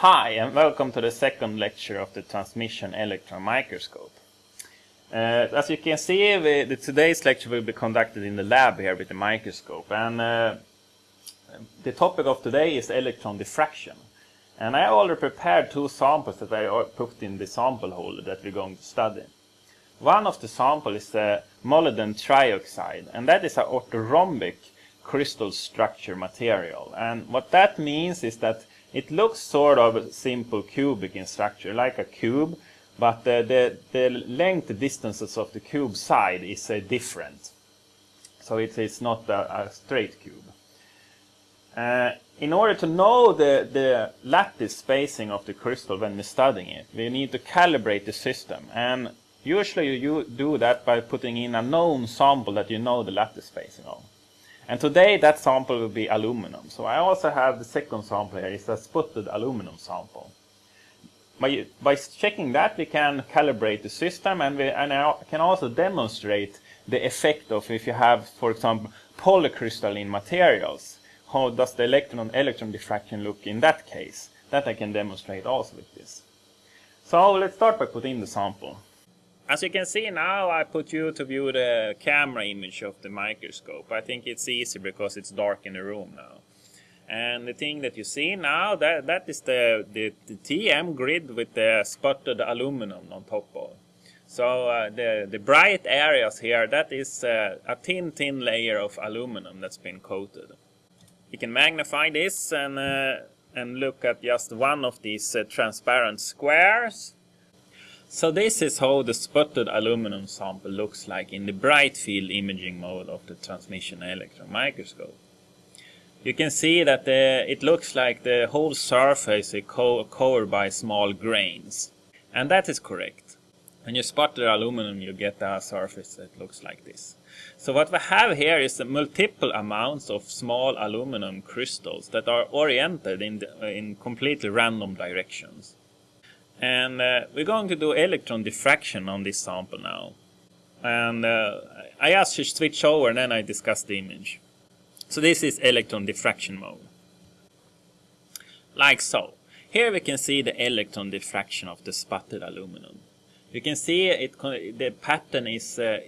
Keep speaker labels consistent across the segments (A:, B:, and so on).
A: Hi and welcome to the second lecture of the transmission electron microscope. Uh, as you can see, we, the, today's lecture will be conducted in the lab here with the microscope and uh, the topic of today is electron diffraction. And I already prepared two samples that I put in the sample holder that we're going to study. One of the samples is the molybdenum trioxide and that is an orthorhombic crystal structure material. And what that means is that it looks sort of a simple cubic in structure, like a cube, but the, the, the length distances of the cube side is uh, different. So it is not a, a straight cube. Uh, in order to know the, the lattice spacing of the crystal when we're studying it, we need to calibrate the system. And usually you do that by putting in a known sample that you know the lattice spacing of. And today that sample will be aluminum. So I also have the second sample here, it's a sputtered aluminum sample. By, by checking that we can calibrate the system and, we, and I can also demonstrate the effect of if you have, for example, polycrystalline materials. How does the electron electron diffraction look in that case? That I can demonstrate also with this. So let's start by putting in the sample. As you can see now, I put you to view the camera image of the microscope. I think it's easy because it's dark in the room now. And the thing that you see now, that, that is the, the, the TEM grid with the sputtered aluminum on top of. So uh, the, the bright areas here, that is uh, a thin, thin layer of aluminum that's been coated. You can magnify this and, uh, and look at just one of these uh, transparent squares so this is how the sputtered aluminum sample looks like in the bright field imaging mode of the transmission electron microscope. You can see that the, it looks like the whole surface is co covered by small grains. And that is correct. When you sputter aluminum you get a surface that looks like this. So what we have here is multiple amounts of small aluminum crystals that are oriented in, the, in completely random directions. And uh, we're going to do electron diffraction on this sample now. And uh, I asked to switch over and then I discuss the image. So this is electron diffraction mode. Like so. Here we can see the electron diffraction of the sputtered aluminum. You can see it, the pattern is uh,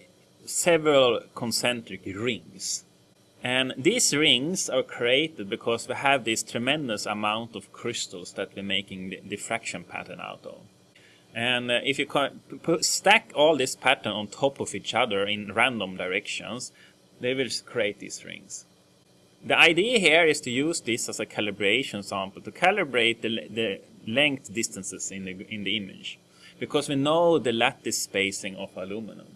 A: several concentric rings. And these rings are created because we have this tremendous amount of crystals that we're making the diffraction pattern out of. And uh, if you stack all this pattern on top of each other in random directions, they will create these rings. The idea here is to use this as a calibration sample to calibrate the, the length distances in the, in the image because we know the lattice spacing of aluminum.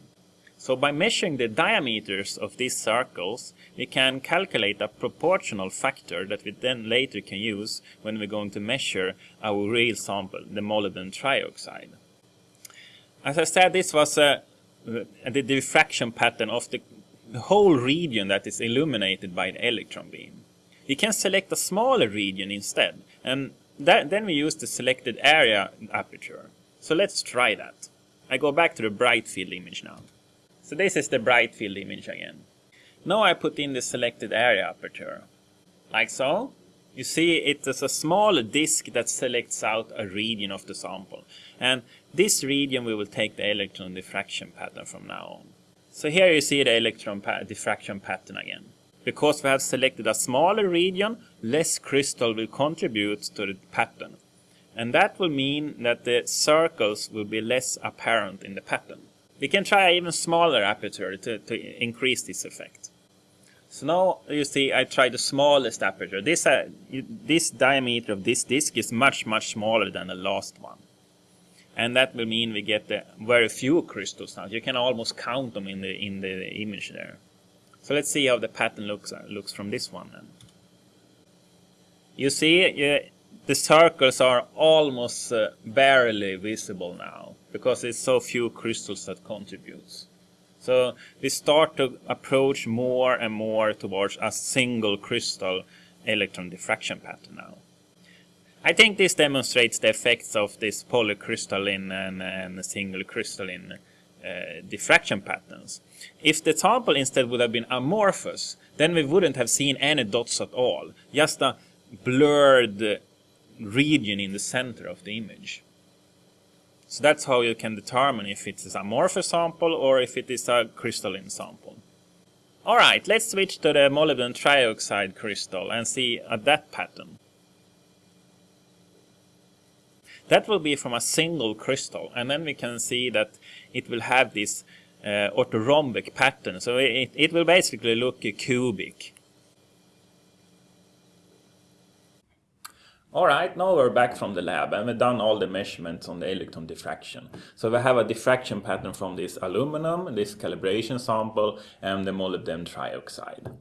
A: So by measuring the diameters of these circles, we can calculate a proportional factor that we then later can use when we're going to measure our real sample, the molybdenum trioxide. As I said, this was uh, the diffraction pattern of the whole region that is illuminated by the electron beam. We can select a smaller region instead, and that, then we use the selected area aperture. So let's try that. I go back to the bright field image now. So this is the bright field image again. Now I put in the selected area aperture. Like so. You see it is a small disk that selects out a region of the sample. And this region we will take the electron diffraction pattern from now on. So here you see the electron pa diffraction pattern again. Because we have selected a smaller region, less crystal will contribute to the pattern. And that will mean that the circles will be less apparent in the pattern. We can try even smaller aperture to, to increase this effect. So now you see I try the smallest aperture. This, uh, this diameter of this disk is much much smaller than the last one. And that will mean we get the very few crystals now. You can almost count them in the in the image there. So let's see how the pattern looks uh, looks from this one then. You see uh, the circles are almost uh, barely visible now because it's so few crystals that contributes. So we start to approach more and more towards a single crystal electron diffraction pattern now. I think this demonstrates the effects of this polycrystalline and, and single crystalline uh, diffraction patterns. If the sample instead would have been amorphous, then we wouldn't have seen any dots at all. Just a blurred region in the center of the image. So that's how you can determine if it is a amorphous sample or if it is a crystalline sample. Alright, let's switch to the molybdenum trioxide crystal and see uh, that pattern. That will be from a single crystal and then we can see that it will have this uh, orthorhombic pattern. So it, it will basically look cubic. Alright, now we're back from the lab and we've done all the measurements on the electron diffraction. So we have a diffraction pattern from this aluminum, this calibration sample and the molybdenum trioxide.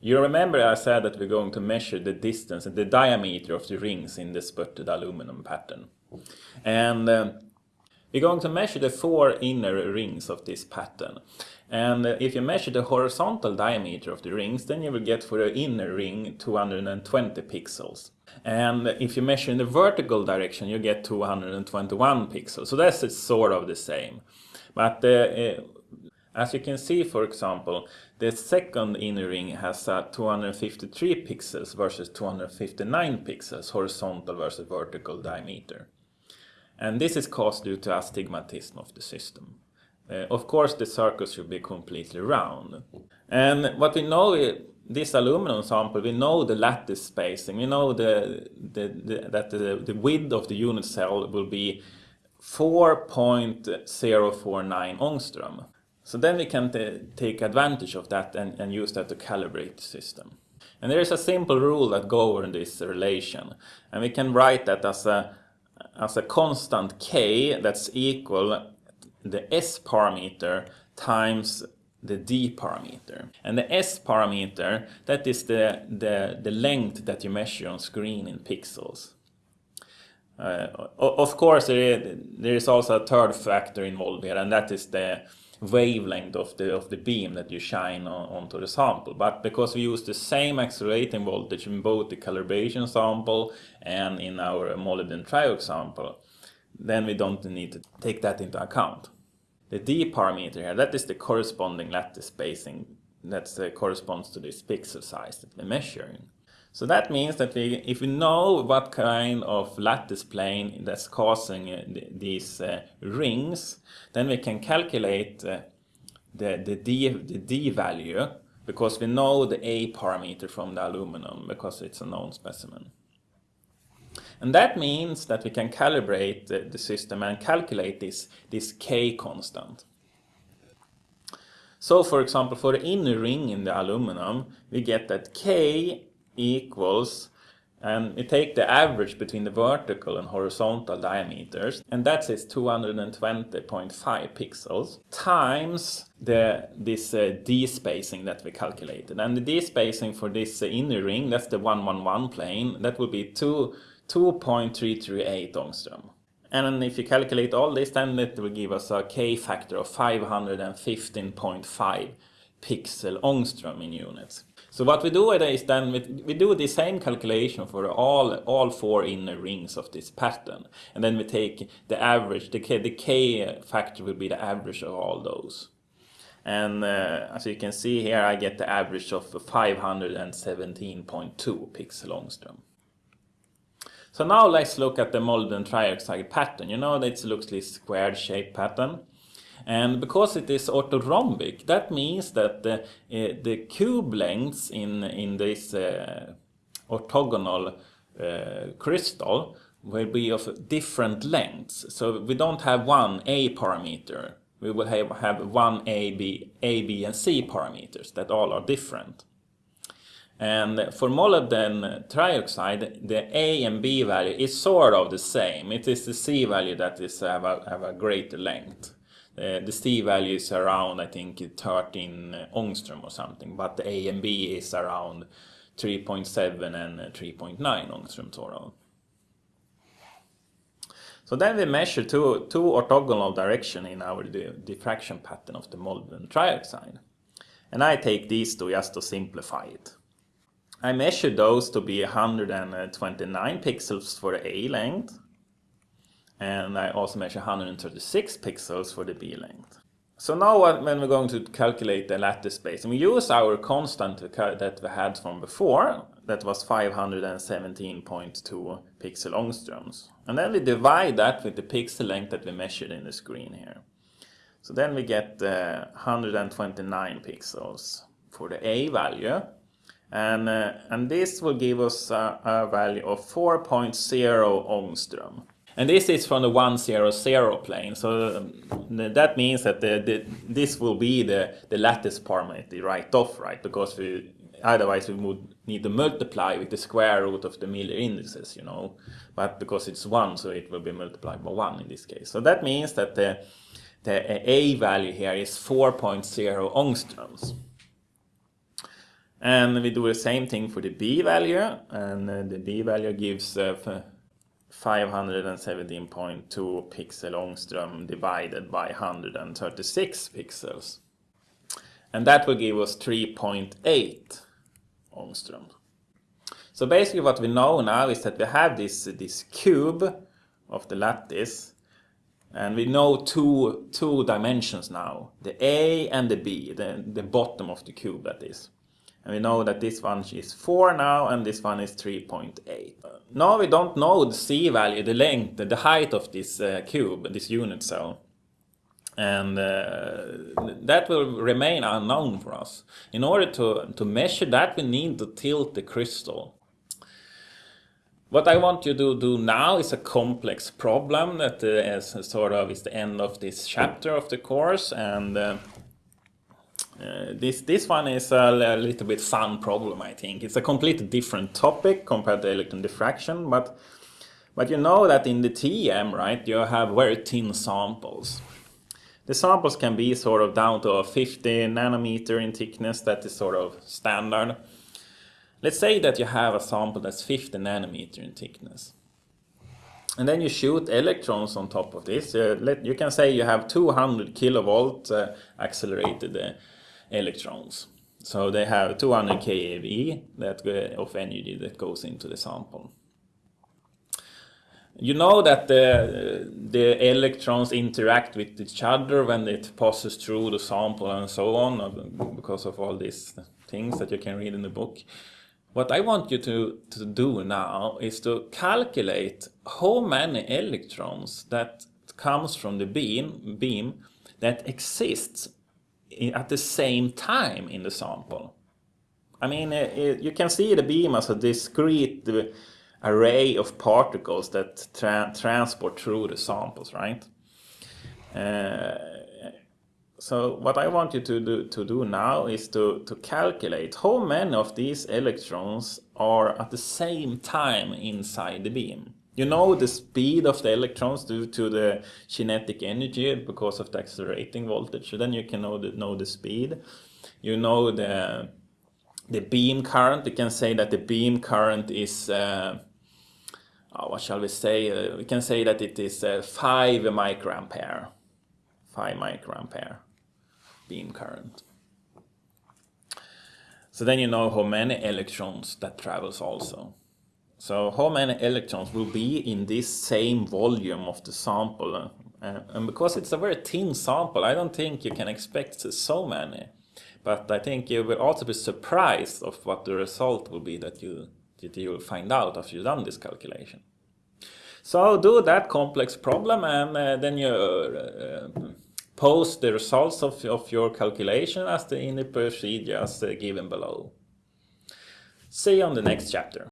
A: You remember I said that we're going to measure the distance and the diameter of the rings in the sputtered aluminum pattern. And uh, we're going to measure the four inner rings of this pattern. And if you measure the horizontal diameter of the rings, then you will get for the inner ring 220 pixels. And if you measure in the vertical direction, you get 221 pixels. So that's sort of the same. But uh, uh, as you can see, for example, the second inner ring has uh, 253 pixels versus 259 pixels, horizontal versus vertical diameter. And this is caused due to astigmatism of the system. Uh, of course, the circles should be completely round. And what we know this aluminum sample, we know the lattice spacing. We know the, the, the that the, the width of the unit cell will be 4.049 angstrom. So then we can take advantage of that and, and use that to calibrate the system. And there is a simple rule that governs this relation. And we can write that as a, as a constant k that's equal the s parameter times the D parameter. And the S parameter, that is the, the, the length that you measure on screen in pixels. Uh, of course, there is, there is also a third factor involved here, and that is the wavelength of the of the beam that you shine on, onto the sample. But because we use the same accelerating voltage in both the calibration sample and in our molybdenum trioxide sample, then we don't need to take that into account. The D parameter here, that is the corresponding lattice spacing that uh, corresponds to this pixel size that we're measuring. So that means that we, if we know what kind of lattice plane that's causing uh, these uh, rings, then we can calculate uh, the, the, D, the D value because we know the A parameter from the aluminum because it's a known specimen. And that means that we can calibrate the, the system and calculate this, this K constant. So for example, for the inner ring in the aluminum, we get that K equals, and we take the average between the vertical and horizontal diameters, and that is 220.5 pixels, times the this uh, D spacing that we calculated. And the D spacing for this uh, inner ring, that's the 111 plane, that will be 2 2.338 angstrom. And if you calculate all this, then it will give us a K factor of 515.5 pixel angstrom in units. So what we do is then we, do the same calculation for all all four inner rings of this pattern, and then we take the average. The K, the K factor will be the average of all those. And uh, as you can see here, I get the average of 517.2 pixel angstrom. So now let's look at the molybdenum trioxide pattern. You know it looks like squared shaped pattern. And because it is orthorhombic, that means that the, uh, the cube lengths in, in this uh, orthogonal uh, crystal will be of different lengths. So we don't have one A parameter. We will have, have one A, B, A, B and C parameters that all are different. And for molybdenum trioxide, the A and B value is sort of the same. It is the C value that is have a, have a greater length. Uh, the C value is around, I think, 13 angstrom or something, but the A and B is around 3.7 and 3.9 angstrom sort of. So then we measure two, two orthogonal direction in our diffraction pattern of the molybdenum trioxide. And I take these two just to simplify it. I measured those to be 129 pixels for the A length. And I also measure 136 pixels for the B length. So now when we're going to calculate the lattice spacing, we use our constant that we had from before. that was 517.2 pixel angstroms. And then we divide that with the pixel length that we measured in the screen here. So then we get uh, 129 pixels for the A value. And, uh, and this will give us a, a value of 4.0 angstrom. And this is from the 100 plane, so um, that means that the, the, this will be the, the lattice parameter right off, right? Because we, otherwise we would need to multiply with the square root of the Miller indices, you know. But because it's 1, so it will be multiplied by 1 in this case. So that means that the, the A value here is 4.0 angstroms. And we do the same thing for the B value, and uh, the B value gives uh, 517.2 pixel angstrom divided by 136 pixels. And that will give us 3.8 angstrom. So basically what we know now is that we have this, this cube of the lattice and we know two, two dimensions now, the A and the B, the, the bottom of the cube that is. And we know that this one is 4 now and this one is 3.8. Now we don't know the C value, the length, the height of this uh, cube, this unit cell. And uh, that will remain unknown for us. In order to, to measure that, we need to tilt the crystal. What I want you to do now is a complex problem that uh, is sort of is the end of this chapter of the course. And uh, this this one is a, a, little bit fun problem, I think. It's a completely different topic compared to electron diffraction, but but you know that in the TEM, right, you have very thin samples. The samples can be sort of down to a 50 nanometer in thickness, that is sort of standard. Let's say that you have a sample that's 50 nanometer in thickness. And then you shoot electrons on top of this. Uh, let, you can say you have 200 kilovolt uh, accelerated uh, electrons. So they have 200 keV that, of energy that goes into the sample. You know that the, the electrons interact with each other when it passes through the sample and so on, because of all these things that you can read in the book. What I want you to, to do now is to calculate how many electrons that comes from the beam, beam that exists at the same time in the sample. I mean, it, you can see the beam as a discrete array of particles that tra transport through the samples, right? Uh, so what I want you to do, to do now is to, to calculate how many of these electrons are at the same time inside the beam. You know the speed of the electrons due to the kinetic energy because of the accelerating voltage. So then you can know the, know the speed. You know the, the beam current. You can say that the beam current is, uh, oh, what shall we say? Uh, we can say that it is uh, 5 microampere. 5 microampere beam current. So then you know how many electrons that travels also. So how many electrons will be in this same volume of the sample? Uh, and because it's a very thin sample, I don't think you can expect so many. But I think you will also be surprised of what the result will be that you, that you will find out after you've done this calculation. So do that complex problem and uh, then you uh, post the results of, of your calculation as the in the procedure as uh, given below. See you on the next chapter.